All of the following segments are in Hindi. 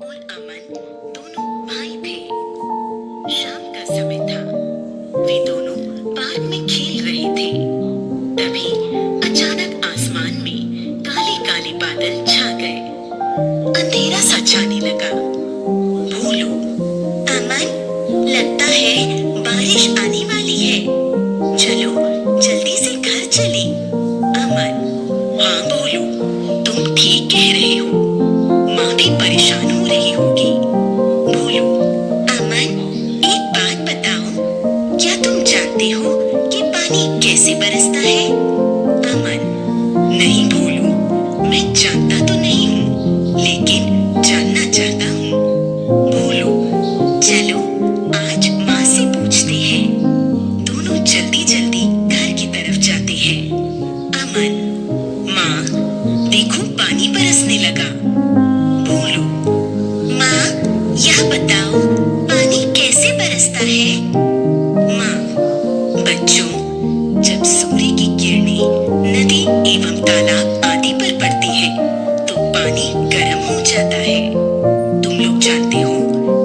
और अमन दोनों भाई थे। शाम का समय था। वे दोनों पार्क में खेल रहे थे। तभी अचानक आसमान में काले काले बादल छा गए। अंधेरा सा छाने लगा। कैसे बरसता है? अमन, नहीं भोलू मैं जानता तो नहीं हूँ, लेकिन जानना चाहता हूँ। भोलू चलो, आज माँ से पूछते हैं। दोनों जल्दी जल्दी घर की तरफ़ जाते हैं। अमन, माँ, देखो, पानी बरसने लगा। भोलू माँ, यह बताओ हम आदि पर पड़ते हैं तो पानी गर्म हो जाता है। तुम लोग जानते हो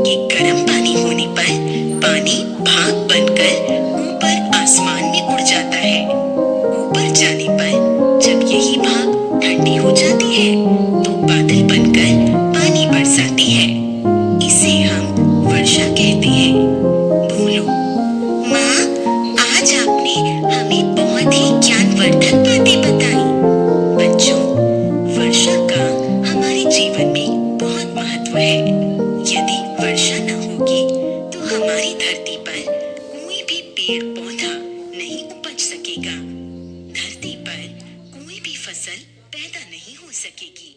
कि गर्म पानी होने पर पानी भाग बनकर ऊपर आसमान में उड़ जाता है। ऊपर जाने पर जब यही भाग ठंडी हो जाती है में बहुत महत्व है। यदि वर्षा न होगी तो हमारी धरती पर कोई भी पेड़ पौधा नहीं उपज सकेगा। धरती पर कोई भी फ़सल पैदा नहीं हो सकेगी।